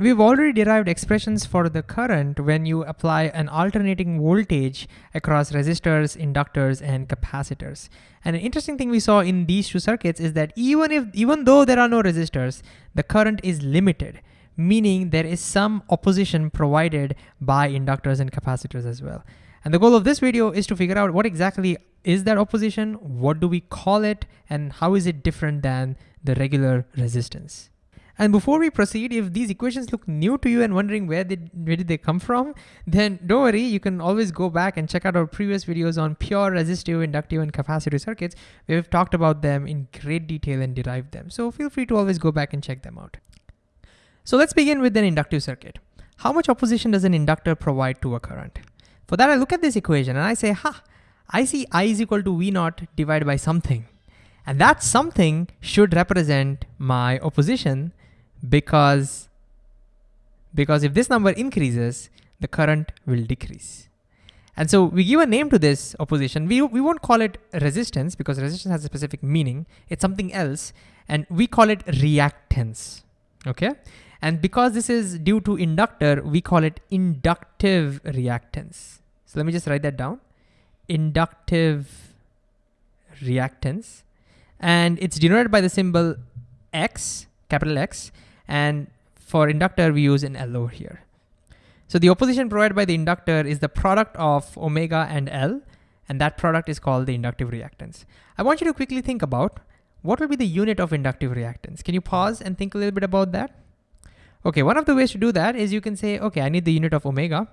We've already derived expressions for the current when you apply an alternating voltage across resistors, inductors, and capacitors. And an interesting thing we saw in these two circuits is that even if, even though there are no resistors, the current is limited, meaning there is some opposition provided by inductors and capacitors as well. And the goal of this video is to figure out what exactly is that opposition, what do we call it, and how is it different than the regular resistance. And before we proceed, if these equations look new to you and wondering where, they, where did they come from, then don't worry, you can always go back and check out our previous videos on pure resistive, inductive, and capacitive circuits, we've talked about them in great detail and derived them. So feel free to always go back and check them out. So let's begin with an inductive circuit. How much opposition does an inductor provide to a current? For that, I look at this equation and I say, ha, I see I is equal to V naught divided by something. And that something should represent my opposition because, because if this number increases, the current will decrease. And so we give a name to this opposition. We, we won't call it resistance because resistance has a specific meaning. It's something else. And we call it reactance, okay? And because this is due to inductor, we call it inductive reactance. So let me just write that down. Inductive reactance. And it's denoted by the symbol X, capital X, and for inductor, we use an L over here. So the opposition provided by the inductor is the product of omega and L, and that product is called the inductive reactance. I want you to quickly think about what will be the unit of inductive reactance. Can you pause and think a little bit about that? Okay, one of the ways to do that is you can say, okay, I need the unit of omega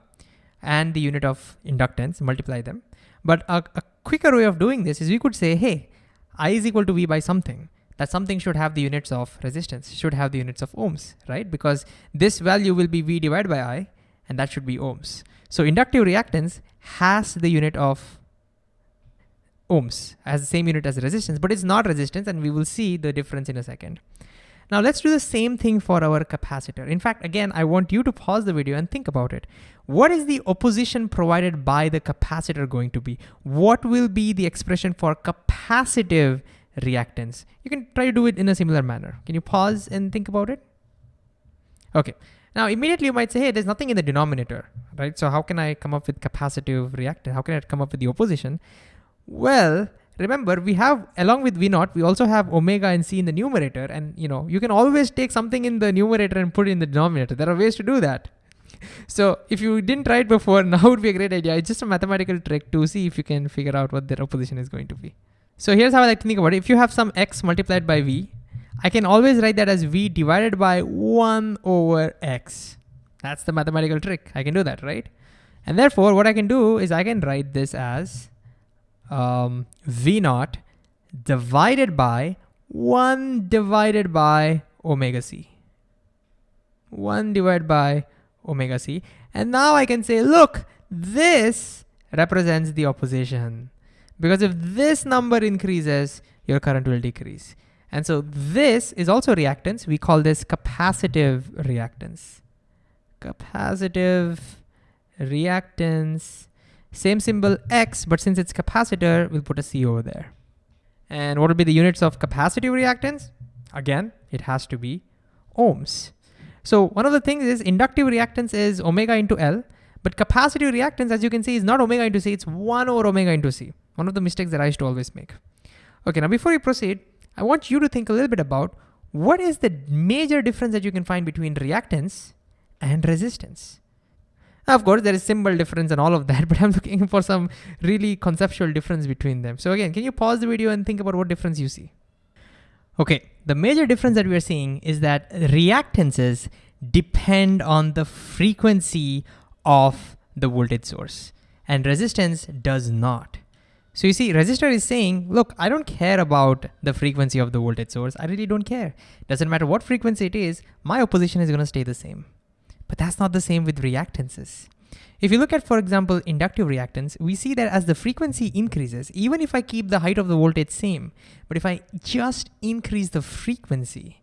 and the unit of inductance, multiply them. But a, a quicker way of doing this is we could say, hey, I is equal to V by something that something should have the units of resistance, should have the units of ohms, right? Because this value will be V divided by I, and that should be ohms. So inductive reactance has the unit of ohms, has the same unit as resistance, but it's not resistance, and we will see the difference in a second. Now let's do the same thing for our capacitor. In fact, again, I want you to pause the video and think about it. What is the opposition provided by the capacitor going to be? What will be the expression for capacitive reactance. You can try to do it in a similar manner. Can you pause and think about it? Okay. Now immediately you might say, hey, there's nothing in the denominator, right? So how can I come up with capacitive reactance? How can I come up with the opposition? Well, remember we have, along with V naught, we also have omega and C in the numerator. And you know, you can always take something in the numerator and put it in the denominator. There are ways to do that. So if you didn't try it before, now would be a great idea. It's just a mathematical trick to see if you can figure out what their opposition is going to be. So here's how I like to think about it. If you have some x multiplied by v, I can always write that as v divided by 1 over x. That's the mathematical trick. I can do that, right? And therefore, what I can do is I can write this as um, v naught divided by 1 divided by omega c. 1 divided by omega c. And now I can say, look, this represents the opposition. Because if this number increases, your current will decrease. And so this is also reactance. We call this capacitive reactance. Capacitive reactance. Same symbol X, but since it's capacitor, we'll put a C over there. And what will be the units of capacitive reactance? Again, it has to be ohms. So one of the things is inductive reactance is omega into L, but capacitive reactance, as you can see, is not omega into C, it's one over omega into C. One of the mistakes that I used to always make. Okay, now before we proceed, I want you to think a little bit about what is the major difference that you can find between reactance and resistance? Now, of course, there is symbol difference and all of that, but I'm looking for some really conceptual difference between them. So again, can you pause the video and think about what difference you see? Okay, the major difference that we are seeing is that reactances depend on the frequency of the voltage source and resistance does not. So you see, resistor is saying, look, I don't care about the frequency of the voltage source. I really don't care. Doesn't matter what frequency it is, my opposition is gonna stay the same. But that's not the same with reactances. If you look at, for example, inductive reactance, we see that as the frequency increases, even if I keep the height of the voltage same, but if I just increase the frequency,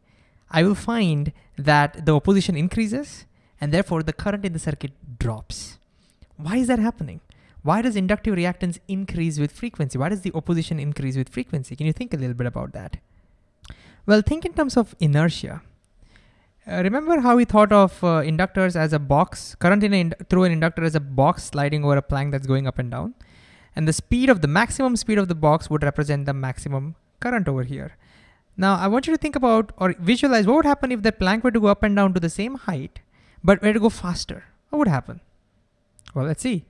I will find that the opposition increases and therefore the current in the circuit drops. Why is that happening? Why does inductive reactance increase with frequency? Why does the opposition increase with frequency? Can you think a little bit about that? Well, think in terms of inertia. Uh, remember how we thought of uh, inductors as a box, current in through an inductor as a box sliding over a plank that's going up and down? And the speed of the maximum speed of the box would represent the maximum current over here. Now I want you to think about or visualize what would happen if the plank were to go up and down to the same height, but were to go faster. What would happen? Well, let's see.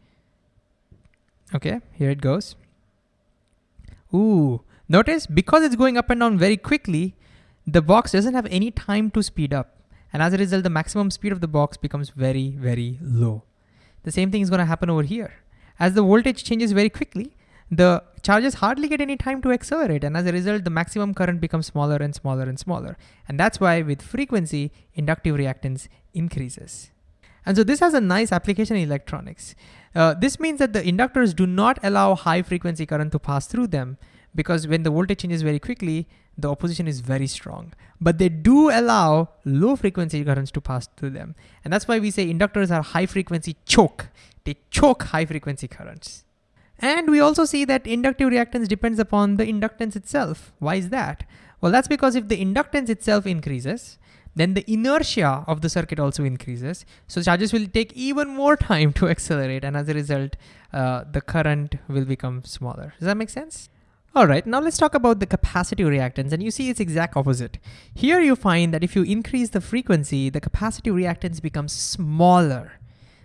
Okay, here it goes. Ooh, notice because it's going up and down very quickly, the box doesn't have any time to speed up. And as a result, the maximum speed of the box becomes very, very low. The same thing is gonna happen over here. As the voltage changes very quickly, the charges hardly get any time to accelerate. And as a result, the maximum current becomes smaller and smaller and smaller. And that's why with frequency, inductive reactance increases. And so this has a nice application in electronics. Uh, this means that the inductors do not allow high frequency current to pass through them because when the voltage changes very quickly, the opposition is very strong. But they do allow low frequency currents to pass through them. And that's why we say inductors are high frequency choke. They choke high frequency currents. And we also see that inductive reactance depends upon the inductance itself. Why is that? Well, that's because if the inductance itself increases, then the inertia of the circuit also increases. So charges will take even more time to accelerate. And as a result, uh, the current will become smaller. Does that make sense? All right, now let's talk about the capacitive reactance and you see it's exact opposite. Here you find that if you increase the frequency, the capacitive reactance becomes smaller.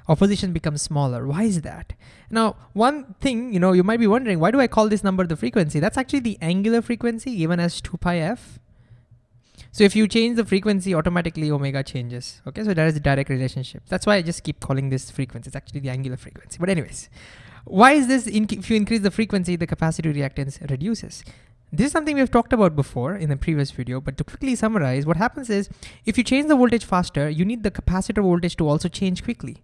Opposition becomes smaller. Why is that? Now, one thing, you know, you might be wondering, why do I call this number the frequency? That's actually the angular frequency given as 2 pi f. So if you change the frequency, automatically omega changes. Okay, so there is a direct relationship. That's why I just keep calling this frequency. It's actually the angular frequency. But anyways, why is this, if you increase the frequency, the capacitive reactance reduces? This is something we've talked about before in the previous video, but to quickly summarize, what happens is, if you change the voltage faster, you need the capacitor voltage to also change quickly.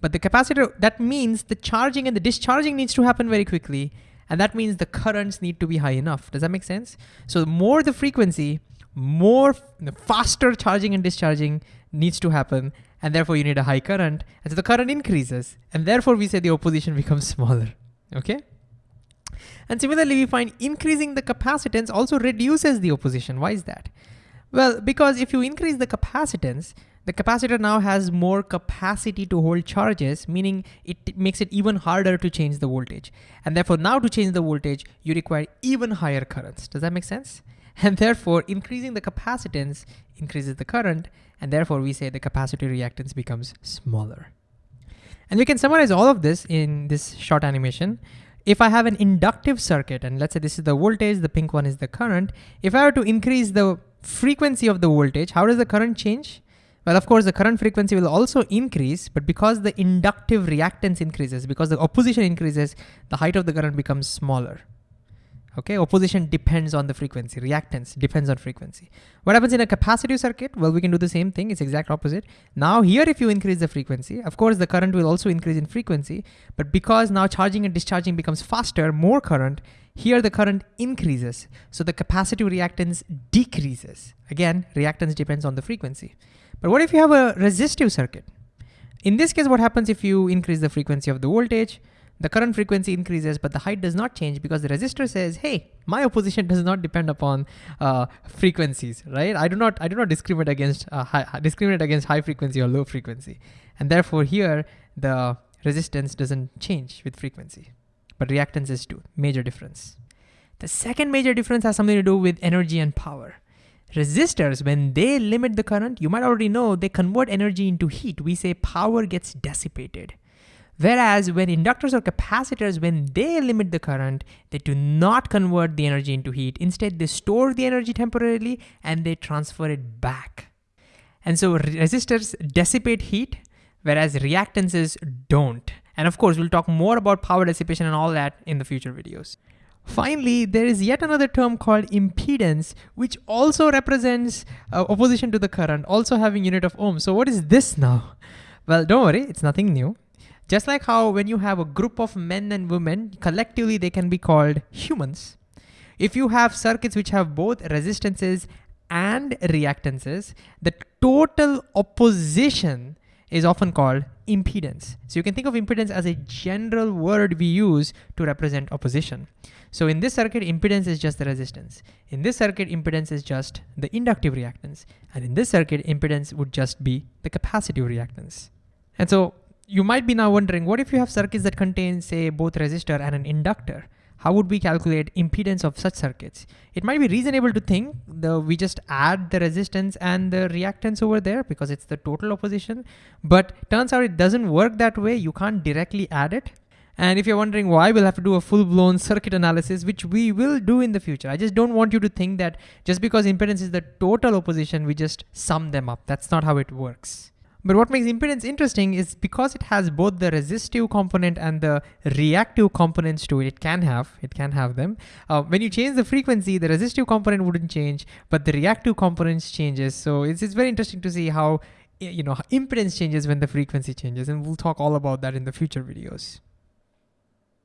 But the capacitor, that means the charging and the discharging needs to happen very quickly, and that means the currents need to be high enough. Does that make sense? So the more the frequency, more faster charging and discharging needs to happen, and therefore you need a high current. And so the current increases, and therefore we say the opposition becomes smaller, okay? And similarly, we find increasing the capacitance also reduces the opposition. Why is that? Well, because if you increase the capacitance, the capacitor now has more capacity to hold charges, meaning it makes it even harder to change the voltage. And therefore now to change the voltage, you require even higher currents. Does that make sense? And therefore increasing the capacitance increases the current and therefore we say the capacitor reactance becomes smaller. And we can summarize all of this in this short animation. If I have an inductive circuit, and let's say this is the voltage, the pink one is the current, if I were to increase the frequency of the voltage, how does the current change? Well, of course, the current frequency will also increase, but because the inductive reactance increases, because the opposition increases, the height of the current becomes smaller. Okay, opposition depends on the frequency, reactance depends on frequency. What happens in a capacitive circuit? Well, we can do the same thing, it's exact opposite. Now here, if you increase the frequency, of course the current will also increase in frequency, but because now charging and discharging becomes faster, more current, here the current increases. So the capacitive reactance decreases. Again, reactance depends on the frequency. But what if you have a resistive circuit? In this case, what happens if you increase the frequency of the voltage? The current frequency increases, but the height does not change because the resistor says, hey, my opposition does not depend upon uh, frequencies, right? I do not, I do not discriminate against, uh, high, discriminate against high frequency or low frequency. And therefore here, the resistance doesn't change with frequency, but reactances do, major difference. The second major difference has something to do with energy and power. Resistors, when they limit the current, you might already know they convert energy into heat. We say power gets dissipated. Whereas when inductors or capacitors, when they limit the current, they do not convert the energy into heat. Instead, they store the energy temporarily and they transfer it back. And so resistors dissipate heat, whereas reactances don't. And of course, we'll talk more about power dissipation and all that in the future videos. Finally, there is yet another term called impedance, which also represents uh, opposition to the current, also having unit of ohm. So what is this now? Well, don't worry, it's nothing new. Just like how when you have a group of men and women, collectively they can be called humans. If you have circuits which have both resistances and reactances, the total opposition is often called impedance. So you can think of impedance as a general word we use to represent opposition. So in this circuit, impedance is just the resistance. In this circuit, impedance is just the inductive reactance. And in this circuit, impedance would just be the capacitive reactance. And so you might be now wondering, what if you have circuits that contain, say, both resistor and an inductor? how would we calculate impedance of such circuits? It might be reasonable to think the we just add the resistance and the reactance over there because it's the total opposition, but turns out it doesn't work that way. You can't directly add it. And if you're wondering why, we'll have to do a full-blown circuit analysis, which we will do in the future. I just don't want you to think that just because impedance is the total opposition, we just sum them up. That's not how it works. But what makes impedance interesting is because it has both the resistive component and the reactive components to it, it can have, it can have them. Uh, when you change the frequency, the resistive component wouldn't change, but the reactive components changes. So it's, it's very interesting to see how, you know, impedance changes when the frequency changes. And we'll talk all about that in the future videos.